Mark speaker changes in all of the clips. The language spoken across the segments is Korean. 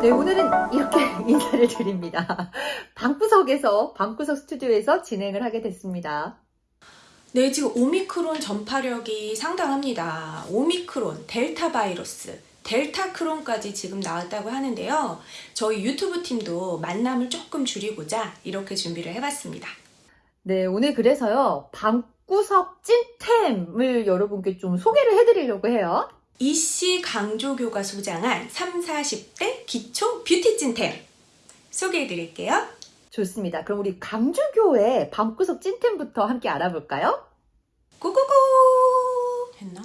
Speaker 1: 네, 오늘은 이렇게 인사를 드립니다. 방구석에서, 방구석 스튜디오에서 진행을 하게 됐습니다.
Speaker 2: 네, 지금 오미크론 전파력이 상당합니다. 오미크론, 델타 바이러스, 델타 크론까지 지금 나왔다고 하는데요. 저희 유튜브 팀도 만남을 조금 줄이고자 이렇게 준비를 해봤습니다.
Speaker 1: 네, 오늘 그래서요, 방구석 찐템을 여러분께 좀 소개를 해드리려고 해요.
Speaker 2: 이씨 강조교가 소장한 3, 40대 기초 뷰티 찐템 소개해 드릴게요.
Speaker 1: 좋습니다. 그럼 우리 강주교의 방구석 찐템부터 함께 알아볼까요?
Speaker 2: 고고고 했나?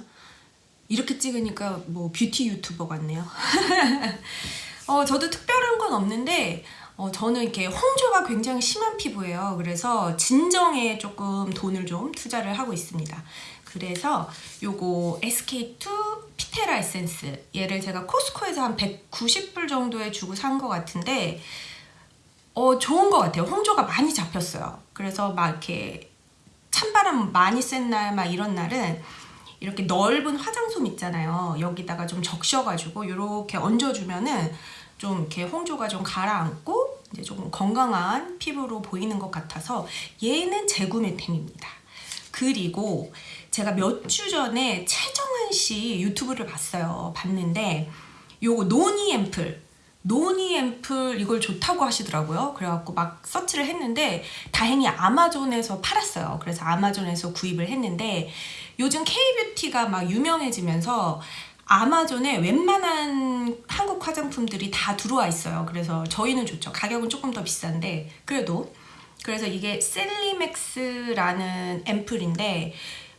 Speaker 2: 이렇게 찍으니까 뭐 뷰티 유튜버 같네요. 어, 저도 특별한 건 없는데 어, 저는 이렇게 홍조가 굉장히 심한 피부예요. 그래서 진정에 조금 돈을 좀 투자를 하고 있습니다. 그래서 요거 SK2 피테라 에센스 얘를 제가 코스코에서 한 190불 정도에 주고 산 것 같은데 어 좋은 것 같아요. 홍조가 많이 잡혔어요. 그래서 막 이렇게 찬바람 많이 센 날 막 이런 날은 이렇게 넓은 화장솜 있잖아요. 여기다가 좀 적셔가지고 이렇게 얹어주면은 좀 이렇게 홍조가 좀 가라앉고 이제 조금 건강한 피부로 보이는 것 같아서 얘는 재구매템입니다. 그리고 제가 몇 주 전에 최정은 씨 유튜브를 봤어요. 봤는데 요거 노니 앰플 노니 앰플 이걸 좋다고 하시더라고요. 그래갖고 막 서치를 했는데 다행히 아마존에서 팔았어요. 그래서 아마존에서 구입을 했는데 요즘 K뷰티가 막 유명해지면서 아마존에 웬만한 한국 화장품들이 다 들어와 있어요. 그래서 저희는 좋죠. 가격은 조금 더 비싼데 그래도 그래서 이게 셀리맥스라는 앰플인데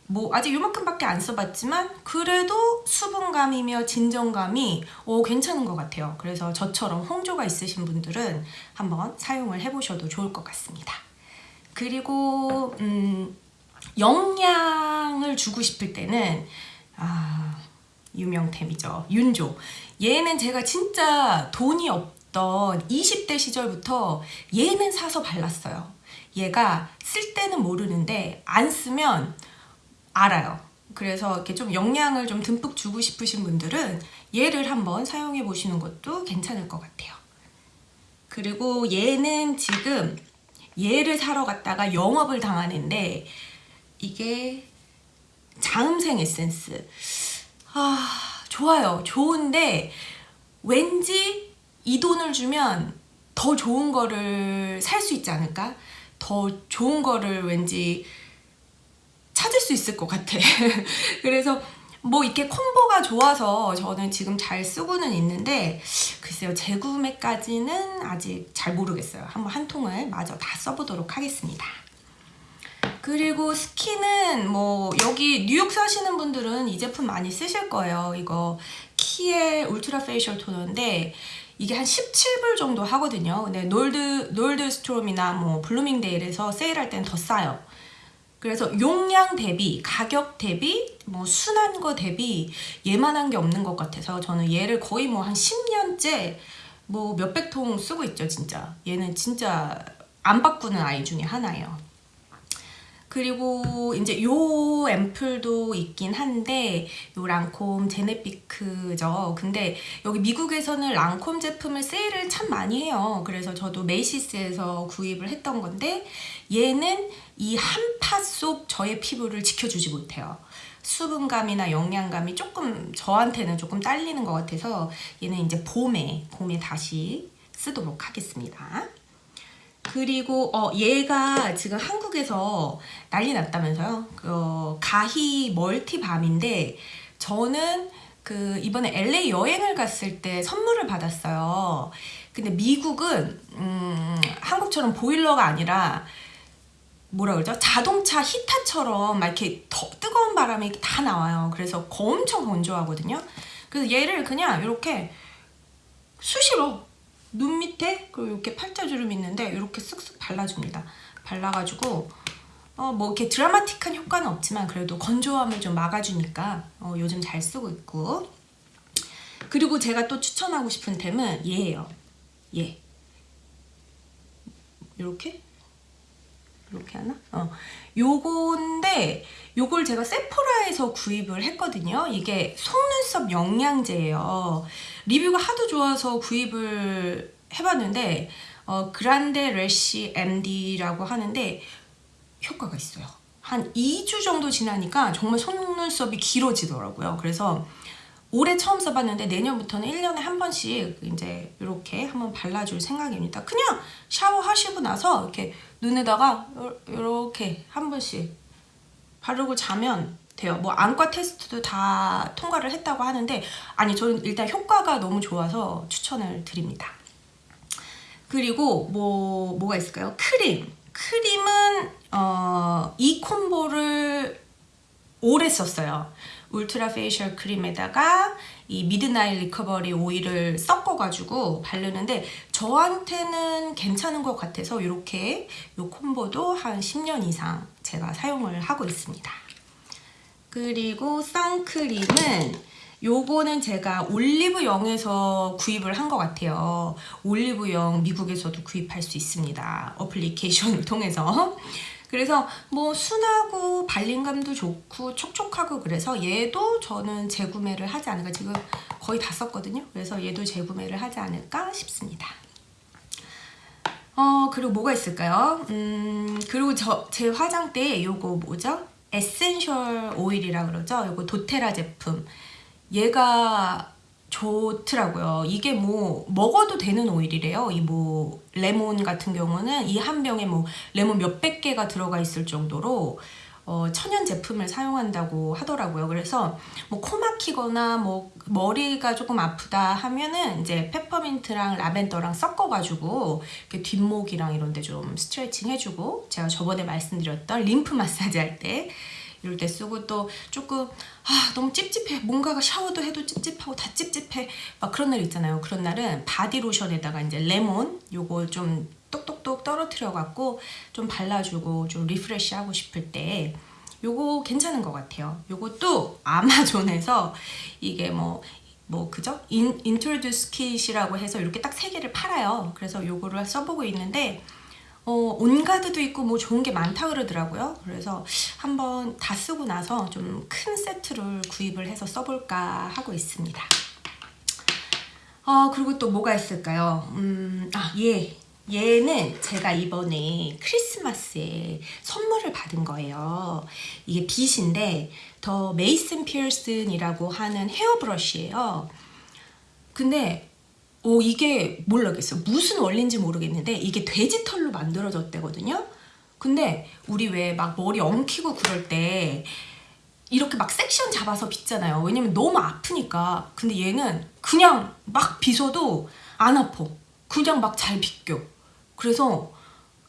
Speaker 2: 뭐 아직 요만큼밖에 안 써봤지만 그래도 수분감이며 진정감이 오, 괜찮은 것 같아요. 그래서 저처럼 홍조가 있으신 분들은 한번 사용을 해보셔도 좋을 것 같습니다. 그리고 음, 영양을 주고 싶을 때는 아 유명템이죠. 윤조. 얘는 제가 진짜 돈이 없던 20대 시절부터 얘는 사서 발랐어요. 얘가 쓸 때는 모르는데 안 쓰면 알아요. 그래서 이렇게 좀 영양을 좀 듬뿍 주고 싶으신 분들은 얘를 한번 사용해 보시는 것도 괜찮을 것 같아요. 그리고 얘는 지금 얘를 사러 갔다가 영업을 당하는데 이게 자음생 에센스 아 좋아요 좋은데 왠지 이 돈을 주면 더 좋은 거를 살 수 있지 않을까 더 좋은 거를 왠지 수 있을 것 같아. 그래서 뭐 이렇게 콤보가 좋아서 저는 지금 잘 쓰고는 있는데 글쎄요 재구매까지는 아직 잘 모르겠어요. 한번 한 통을 마저 다 써보도록 하겠습니다. 그리고 스킨은 뭐 여기 뉴욕 사시는 분들은 이 제품 많이 쓰실 거예요. 이거 키엘 Ultra Facial 토너인데 이게 한 17불 정도 하거든요. 근데 놀드, 놀드스트롬이나 뭐 블루밍데일에서 세일할 땐 더 싸요 그래서 용량 대비, 가격 대비, 뭐 순한 거 대비 얘만한 게 없는 것 같아서 저는 얘를 거의 뭐 한 10년째 뭐 몇백 통 쓰고 있죠 진짜. 얘는 진짜 안 바꾸는 아이 중에 하나예요 그리고 이제 요 앰플도 있긴 한데 요 랑콤 제네피크죠. 근데 여기 미국에서는 랑콤 제품을 세일을 참 많이 해요. 그래서 저도 메이시스에서 구입을 했던 건데 얘는 이 한 파 속 저의 피부를 지켜주지 못해요. 수분감이나 영양감이 조금 저한테는 조금 딸리는 것 같아서 얘는 이제 봄에 봄에 다시 쓰도록 하겠습니다. 그리고 어 얘가 지금 한국에서 난리 났다면서요. 어, 가히 멀티밤인데 저는 그 이번에 LA 여행을 갔을 때 선물을 받았어요. 근데 미국은 음, 한국처럼 보일러가 아니라 뭐라 그러죠? 자동차 히타처럼 막 이렇게 더 뜨거운 바람이 다 나와요. 그래서 엄청 건조하거든요. 그래서 얘를 그냥 이렇게 수시로 눈 밑에 그리고 이렇게 팔자주름 있는데 이렇게 쓱쓱 발라줍니다. 발라가지고 어, 뭐 이렇게 드라마틱한 효과는 없지만 그래도 건조함을 좀 막아주니까 어, 요즘 잘 쓰고 있고 그리고 제가 또 추천하고 싶은 템은 얘예요. 얘. 이렇게 이렇게 하나? 어. 요건데 요걸 제가 세포라에서 구입을 했거든요. 이게 속눈썹 영양제예요. 리뷰가 하도 좋아서 구입을 해봤는데 어, 그란데 레시 MD라고 하는데 효과가 있어요. 한 2주 정도 지나니까 정말 속눈썹이 길어지더라고요. 그래서 올해 처음 써봤는데 내년부터는 1년에 한 번씩 이제 이렇게 한번 발라줄 생각입니다. 그냥 샤워하시고 나서 이렇게 눈에다가 이렇게 한 번씩 바르고 자면 돼요. 뭐 안과 테스트도 다 통과를 했다고 하는데 아니 저는 일단 효과가 너무 좋아서 추천을 드립니다. 그리고 뭐 뭐가 있을까요? 크림. 크림은 어, 이 combo를 오래 썼어요. Ultra Facial 크림에다가 이 Midnight Recovery 오일을 섞어가지고 바르는데 저한테는 괜찮은 것 같아서 이렇게 이 combo도 한 10년 이상 제가 사용을 하고 있습니다. 그리고 선크림은 요거는 제가 올리브영에서 구입을 한 것 같아요. 올리브영 미국에서도 구입할 수 있습니다. 어플리케이션을 통해서. 그래서 뭐 순하고 발림감도 좋고 촉촉하고 그래서 얘도 저는 재구매를 하지 않을까. 지금 거의 다 썼거든요. 그래서 얘도 재구매를 하지 않을까 싶습니다. 어 그리고 뭐가 있을까요? 음 그리고 저 제 화장대 요거 뭐죠? essential oil이라 그러죠? 요거 도테라 제품. 얘가 좋더라고요. 이게 뭐 먹어도 되는 오일이래요. 이 뭐 레몬 같은 경우는 이 한 병에 뭐 레몬 몇백 개가 들어가 있을 정도로 어, 천연 제품을 사용한다고 하더라고요. 그래서 뭐 코 막히거나 뭐 머리가 조금 아프다 하면은 이제 페퍼민트랑 라벤더랑 섞어가지고 뒷목이랑 이런 데 좀 스트레칭 해주고 제가 저번에 말씀드렸던 림프 마사지 할때 이럴 때 쓰고 또 조금 아 너무 찝찝해. 뭔가가 샤워도 해도 찝찝하고 다 찝찝해. 막 그런 날 있잖아요. 그런 날은 바디로션에다가 이제 레몬 요거 좀 똑똑똑 떨어뜨려 갖고 좀 발라주고 좀 refresh 하고 싶을 때 요거 괜찮은 것 같아요. 요것도 아마존에서 이게 뭐뭐 뭐 그죠? in, introduce kit이라고 해서 이렇게 딱 세 개를 팔아요. 그래서 요거를 써보고 있는데 어, 온가드도 있고 뭐 좋은 게 많다 그러더라고요. 그래서 한번 다 쓰고 나서 좀 큰 세트를 구입을 해서 써볼까 하고 있습니다. 어, 그리고 또 뭐가 있을까요? 음, 아, 얘. 얘는 제가 이번에 크리스마스에 선물을 받은 거예요. 이게 빗인데 더 메이슨 피어슨이라고 하는 헤어 브러쉬예요. 근데 오 이게 모르겠어 무슨 원리인지 모르겠는데 이게 돼지털로 만들어졌대거든요. 근데 우리 왜 막 머리 엉키고 그럴 때 이렇게 막 섹션 잡아서 빗잖아요. 왜냐면 너무 아프니까. 근데 얘는 그냥 막 빗어도 안 아파. 그냥 막 잘 빗겨. 그래서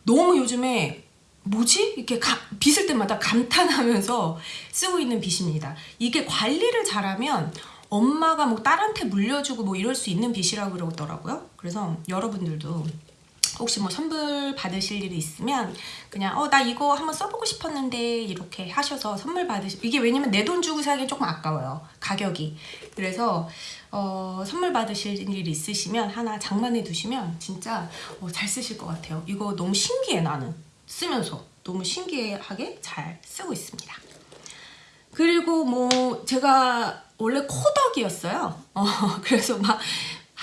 Speaker 2: 너무 요즘에 뭐지? 이렇게 가, 빗을 때마다 감탄하면서 쓰고 있는 빗입니다. 이게 관리를 잘하면 엄마가 뭐 딸한테 물려주고 뭐 이럴 수 있는 빚이라고 그러더라고요. 그래서 여러분들도 혹시 뭐 선물 받으실 일이 있으면 그냥 어 나 이거 한번 써보고 싶었는데 이렇게 하셔서 선물 받으시 이게 왜냐면 내 돈 주고 사기 조금 아까워요 가격이. 그래서 어 선물 받으실 일이 있으시면 하나 장만해 두시면 진짜 어, 잘 쓰실 것 같아요. 이거 너무 신기해 나는. 쓰면서. 너무 신기하게 잘 쓰고 있습니다 그리고 뭐 제가 원래 코덕이었어요. 어, 그래서 막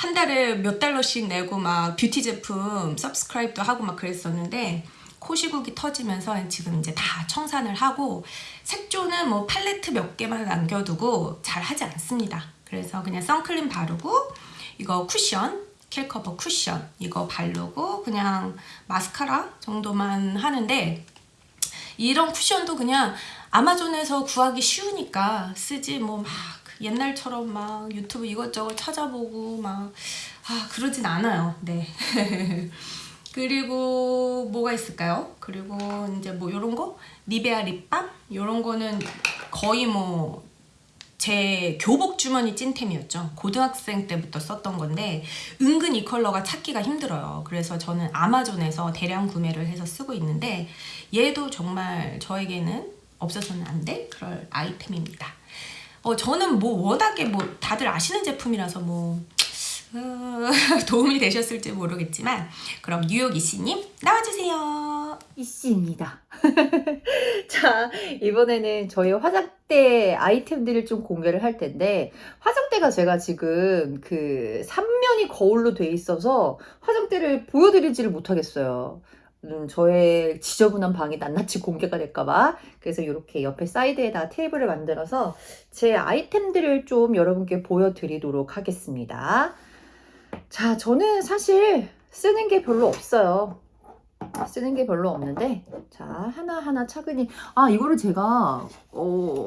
Speaker 2: 한 달에 몇 달러씩 내고 막 뷰티 제품 subscribe도 하고 막 그랬었는데 코 시국이 터지면서 지금 이제 다 청산을 하고 색조는 뭐 팔레트 몇 개만 남겨두고 잘 하지 않습니다. 그래서 그냥 선크림 바르고 이거 쿠션 킬커버 쿠션 이거 바르고 그냥 마스카라 정도만 하는데 이런 쿠션도 그냥 아마존에서 구하기 쉬우니까 쓰지 뭐 막 옛날처럼 막 유튜브 이것저것 찾아보고 막 아, 그러진 않아요. 네. 그리고 뭐가 있을까요? 그리고 이제 뭐 요런 거? 니베아 립밤? 요런 거는 거의 뭐 제 교복 주머니 찐템이었죠. 고등학생 때부터 썼던 건데 은근 이 컬러가 찾기가 힘들어요. 그래서 저는 아마존에서 대량 구매를 해서 쓰고 있는데 얘도 정말 저에게는 없어서는 안 될 그럴 아이템입니다. 어, 저는 뭐 워낙에 뭐 다들 아시는 제품이라서 뭐 어, 도움이 되셨을지 모르겠지만 그럼 뉴욕 이씨님 나와주세요.
Speaker 1: 이씨입니다. 자, 이번에는 저희 화장대 아이템들을 좀 공개를 할 텐데, 화장대가 제가 지금 그 3면이 거울로 돼 있어서 화장대를 보여드리지를 못하겠어요. 음, 저의 지저분한 방이 낱낱이 공개가 될까봐. 그래서 이렇게 옆에 사이드에다 테이블을 만들어서 제 아이템들을 좀 여러분께 보여드리도록 하겠습니다. 자, 저는 사실 쓰는 게 별로 없어요. 쓰는 게 별로 없는데 자 하나하나 차근히 아 이거를 제가 어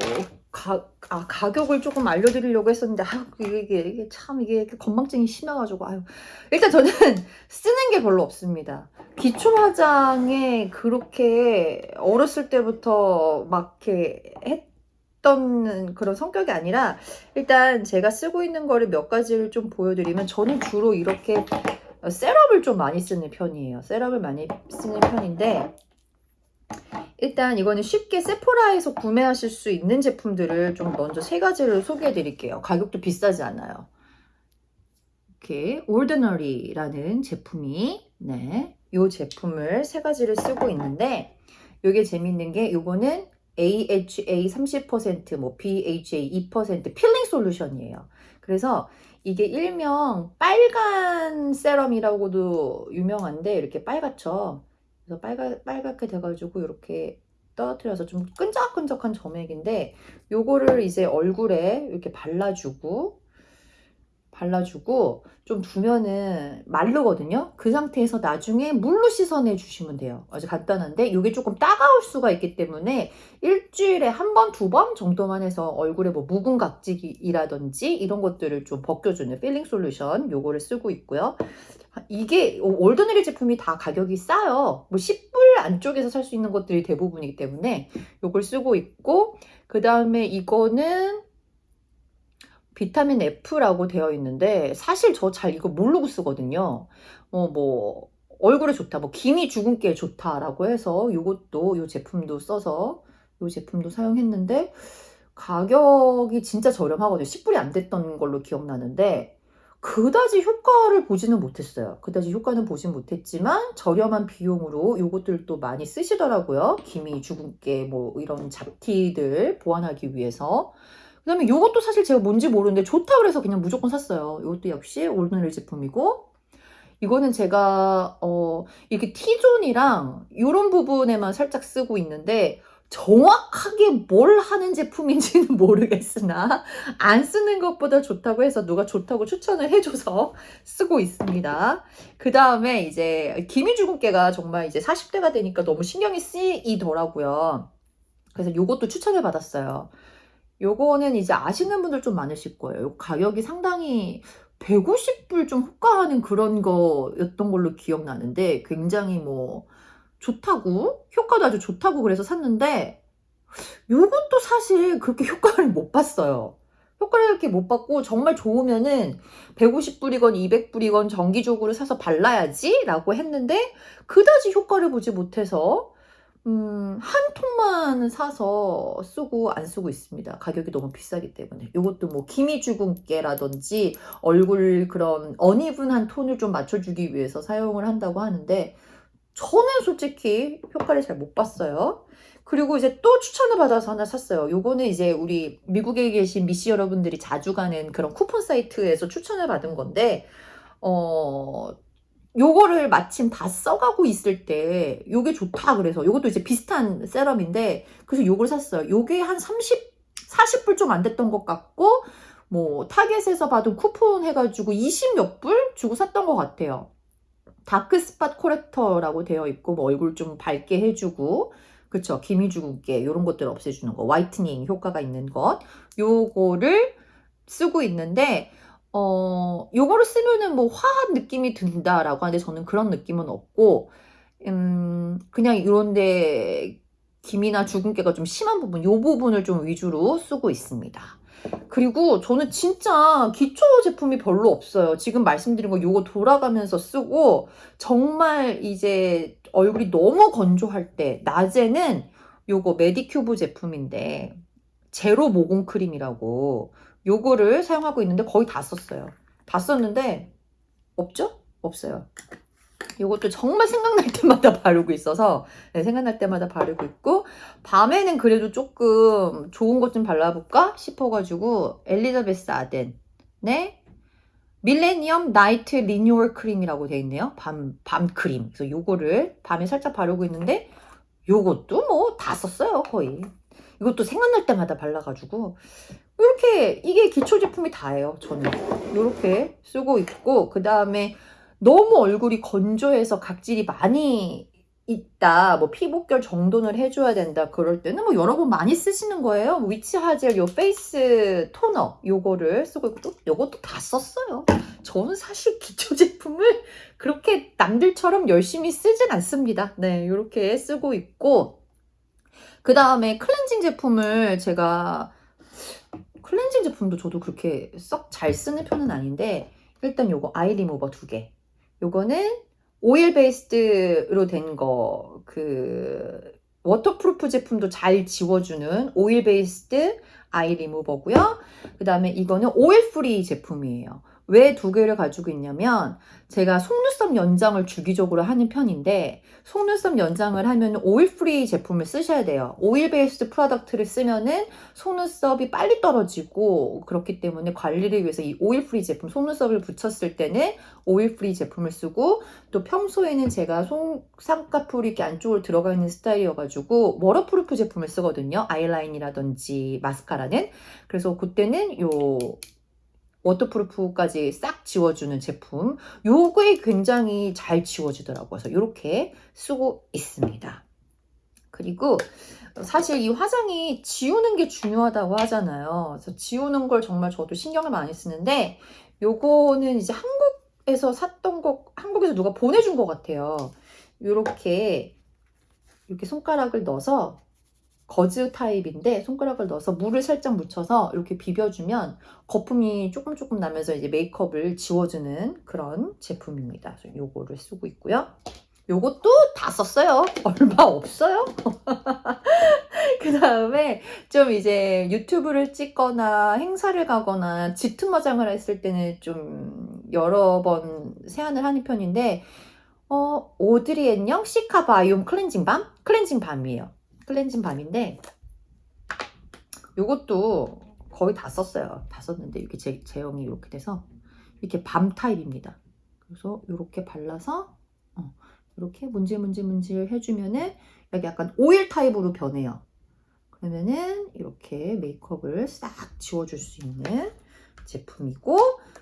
Speaker 1: 가, 아, 가격을 조금 알려드리려고 했었는데 아 이게, 이게, 이게 참 이게 건망증이 심해가지고 아유 일단 저는 쓰는 게 별로 없습니다 기초 화장에 그렇게 어렸을 때부터 막 이렇게 했던 그런 성격이 아니라 일단 제가 쓰고 있는 거를 몇 가지를 좀 보여드리면 저는 주로 이렇게 셋업을 좀 많이 쓰는 편이에요. 셋업을 많이 쓰는 편인데 일단 이거는 쉽게 세포라에서 구매하실 수 있는 제품들을 좀 먼저 세 가지를 소개해 드릴게요. 가격도 비싸지 않아요. 이렇게 Ordinary라는 제품이 네, 이 제품을 세 가지를 쓰고 있는데 이게 재밌는 게 이거는 AHA 30%, 뭐 BHA 2% peeling solution이에요. 그래서 이게 일명 빨간 세럼이라고도 유명한데 이렇게 빨갛죠. 그래서 빨가, 빨갛게 돼가지고 이렇게 떨어뜨려서 좀 끈적끈적한 점액인데 요거를 이제 얼굴에 이렇게 발라주고 발라주고 좀 두면은 마르거든요. 그 상태에서 나중에 물로 씻어내 주시면 돼요. 아주 간단한데 이게 조금 따가울 수가 있기 때문에 일주일에 한 번, 두 번 정도만 해서 얼굴에 뭐 묵은 각질이라든지 이런 것들을 좀 벗겨주는 peeling solution 요거를 쓰고 있고요. 이게 Ordinary 제품이 다 가격이 싸요. 뭐 10불 안쪽에서 살 수 있는 것들이 대부분이기 때문에 요걸 쓰고 있고 그 다음에 이거는 비타민 F라고 되어 있는데 사실 저 잘 이거 모르고 쓰거든요. 어, 뭐 얼굴에 좋다, 뭐 기미 주근깨에 좋다라고 해서 이것도 이 제품도 써서 이 제품도 사용했는데 가격이 진짜 저렴하거든요. 10불이 안 됐던 걸로 기억나는데 그다지 효과를 보지는 못했어요. 그다지 효과는 보진 못했지만 저렴한 비용으로 이것들도 많이 쓰시더라고요. 기미 주근깨 뭐 이런 잡티들 보완하기 위해서. 그 다음에 이것도 사실 제가 뭔지 모르는데 좋다 그래서 그냥 무조건 샀어요. 이것도 역시 올드넬 제품이고 이거는 제가 어 이렇게 T존이랑 이런 부분에만 살짝 쓰고 있는데 정확하게 뭘 하는 제품인지는 모르겠으나 안 쓰는 것보다 좋다고 해서 누가 좋다고 추천을 해줘서 쓰고 있습니다. 그 다음에 이제 기미주근깨가 정말 이제 40대가 되니까 너무 신경이 쓰이더라고요. 그래서 이것도 추천을 받았어요. 요거는 이제 아시는 분들 좀 많으실 거예요. 가격이 상당히 150불 좀 호가하는 그런 거였던 걸로 기억나는데 굉장히 뭐 좋다고 효과도 아주 좋다고 그래서 샀는데 요것도 사실 그렇게 효과를 못 봤어요. 효과를 이렇게 못 받고 정말 좋으면은 150불이건 200불이건 정기적으로 사서 발라야지 라고 했는데 그다지 효과를 보지 못해서 음, 한 통만 사서 쓰고 안 쓰고 있습니다. 가격이 너무 비싸기 때문에. 이것도 뭐 기미주근깨라든지 얼굴 그런 어니분한 톤을 좀 맞춰주기 위해서 사용을 한다고 하는데 저는 솔직히 효과를 잘 못 봤어요. 그리고 이제 또 추천을 받아서 하나 샀어요. 요거는 이제 우리 미국에 계신 미씨 여러분들이 자주 가는 그런 쿠폰 사이트에서 추천을 받은 건데, 어, 요거를 마침 다 써가고 있을 때 요게 좋다 그래서 요것도 이제 비슷한 serum인데 그래서 요걸 샀어요. 요게 한 30, 40불 좀 안 됐던 것 같고 뭐 타겟에서 받은 쿠폰 해가지고 20 몇 불 주고 샀던 것 같아요. dark spot corrector라고 되어 있고 뭐 얼굴 좀 밝게 해주고 그쵸 기미 주근깨 이런 것들 없애주는 거 whitening 효과가 있는 것 요거를 쓰고 있는데 어, 요거를 쓰면은 뭐 화한 느낌이 든다라고 하는데 저는 그런 느낌은 없고, 음, 그냥 이런데 김이나 주근깨가 좀 심한 부분, 요 부분을 좀 위주로 쓰고 있습니다. 그리고 저는 진짜 기초 제품이 별로 없어요. 지금 말씀드린 거 요거 돌아가면서 쓰고, 정말 이제 얼굴이 너무 건조할 때, 낮에는 요거 메디큐브 제품인데, 제로 모공 크림이라고 요거를 사용하고 있는데 거의 다 썼어요. 다 썼는데 없죠? 없어요. 이것도 정말 생각날 때마다 바르고 있어서 네, 생각날 때마다 바르고 있고 밤에는 그래도 조금 좋은 것 좀 발라볼까 싶어가지고 엘리자베스 아덴의 Millenium Night Renewal Cream이라고 되어 있네요. 밤, 밤 크림. 그래서 요거를 밤에 살짝 바르고 있는데 요것도 뭐 다 썼어요 거의. 이것도 생각날 때마다 발라가지고 이렇게 이게 기초 제품이 다예요 저는. 이렇게 쓰고 있고 그 다음에 너무 얼굴이 건조해서 각질이 많이 있다 뭐 피부결 정돈을 해줘야 된다 그럴 때는 뭐 여러분 많이 쓰시는 거예요. witch hazel 요 face toner 요거를 쓰고 있고 또 요것도 다 썼어요. 저는 사실 기초 제품을 그렇게 남들처럼 열심히 쓰진 않습니다. 네 요렇게 쓰고 있고 그 다음에 클렌징 제품을 제가 클렌징 제품도 저도 그렇게 썩 잘 쓰는 편은 아닌데 일단 요거 아이 리무버 두 개. 요거는 oil based로 된 거 그 waterproof 제품도 잘 지워주는 오일 베이스드 아이 리무버고요. 그 다음에 이거는 oil free 제품이에요. 왜 두 개를 가지고 있냐면 제가 속눈썹 연장을 주기적으로 하는 편인데 속눈썹 연장을 하면 oil free 제품을 쓰셔야 돼요. oil based product를 쓰면은 속눈썹이 빨리 떨어지고 그렇기 때문에 관리를 위해서 이 oil free 제품 속눈썹을 붙였을 때는 oil free 제품을 쓰고 또 평소에는 제가 속 쌍꺼풀이 이렇게 안쪽으로 들어가 있는 스타일이어가지고 waterproof 제품을 쓰거든요. 아이라인이라든지 마스카라는 그래서 그때는 요 waterproof까지 싹 지워주는 제품. 요게 굉장히 잘 지워지더라고요. 그래서 이렇게 쓰고 있습니다. 그리고 사실 이 화장이 지우는 게 중요하다고 하잖아요. 그래서 지우는 걸 정말 저도 신경을 많이 쓰는데 요거는 이제 한국에서 샀던 거 한국에서 누가 보내준 것 같아요. 요렇게 이렇게 손가락을 넣어서 거즈 타입인데 손가락을 넣어서 물을 살짝 묻혀서 이렇게 비벼주면 거품이 조금 조금 나면서 이제 메이크업을 지워주는 그런 제품입니다. 요거를 쓰고 있고요. 요것도 다 썼어요. 얼마 없어요. 그 다음에 좀 이제 유튜브를 찍거나 행사를 가거나 짙은 화장을 했을 때는 좀 여러 번 세안을 하는 편인데 어, 오드리앤영 cica biome cleansing balm? cleansing balm이에요. cleansing balm인데 요것도 거의 다 썼어요. 다 썼는데 이렇게 제, 제형이 이렇게 돼서 이렇게 balm 타입입니다. 그래서 이렇게 발라서 어, 이렇게 문질문질문질 해주면은 여기 약간 오일 타입으로 변해요. 그러면은 이렇게 메이크업을 싹 지워줄 수 있는 제품이고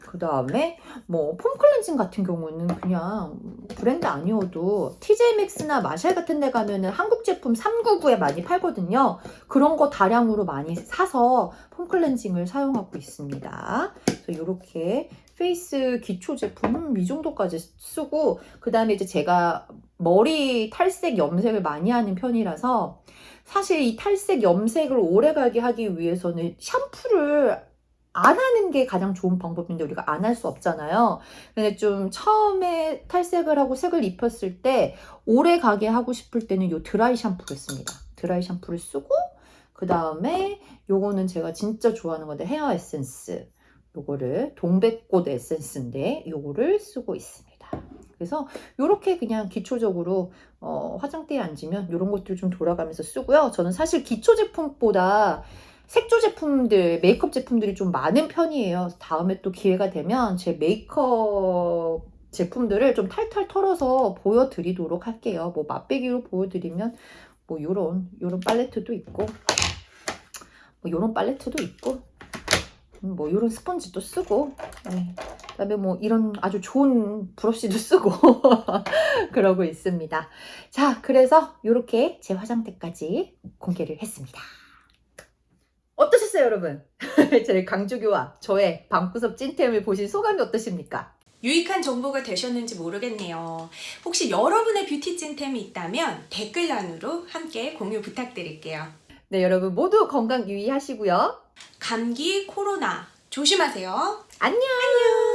Speaker 1: 그 다음에 뭐 폼 클렌징 같은 경우는 그냥 브랜드 아니어도 TJ Maxx나 마샬 같은 데 가면은 한국 제품 399에 많이 팔거든요. 그런 거 다량으로 많이 사서 폼 클렌징을 사용하고 있습니다. 그래서 이렇게 face 기초 제품 이 정도까지 쓰고 그 다음에 이제 제가 머리 탈색 염색을 많이 하는 편이라서 사실 이 탈색 염색을 오래 가게 하기 위해서는 샴푸를 안 하는 게 가장 좋은 방법인데 우리가 안 할 수 없잖아요. 근데 좀 처음에 탈색을 하고 색을 입혔을 때 오래 가게 하고 싶을 때는 요 드라이 샴푸를 씁니다. 드라이 샴푸를 쓰고 그 다음에 요거는 제가 진짜 좋아하는 건데 헤어 에센스 요거를 동백꽃 에센스인데 요거를 쓰고 있습니다. 그래서 이렇게 그냥 기초적으로 어, 화장대에 앉으면 이런 것들 좀 돌아가면서 쓰고요. 저는 사실 기초 제품보다 색조 제품들, 메이크업 제품들이 좀 많은 편이에요. 다음에 또 기회가 되면 제 메이크업 제품들을 좀 탈탈 털어서 보여드리도록 할게요. 뭐 맛배기로 보여드리면 뭐 요런 요런 팔레트도 있고 뭐 요런 팔레트도 있고 음, 뭐 요런 스펀지도 쓰고 네. 그다음에 뭐 이런 아주 좋은 브러쉬도 쓰고 그러고 있습니다. 자, 그래서 이렇게 제 화장대까지 공개를 했습니다. 어떠셨어요, 여러분? 제 강주교와 저의 방구석 찐템을 보신 소감이 어떠십니까?
Speaker 2: 유익한 정보가 되셨는지 모르겠네요. 혹시 여러분의 뷰티 찐템이 있다면 댓글란으로 함께 공유 부탁드릴게요.
Speaker 1: 네, 여러분 모두 건강 유의하시고요.
Speaker 2: 감기, 코로나 조심하세요.
Speaker 1: 안녕!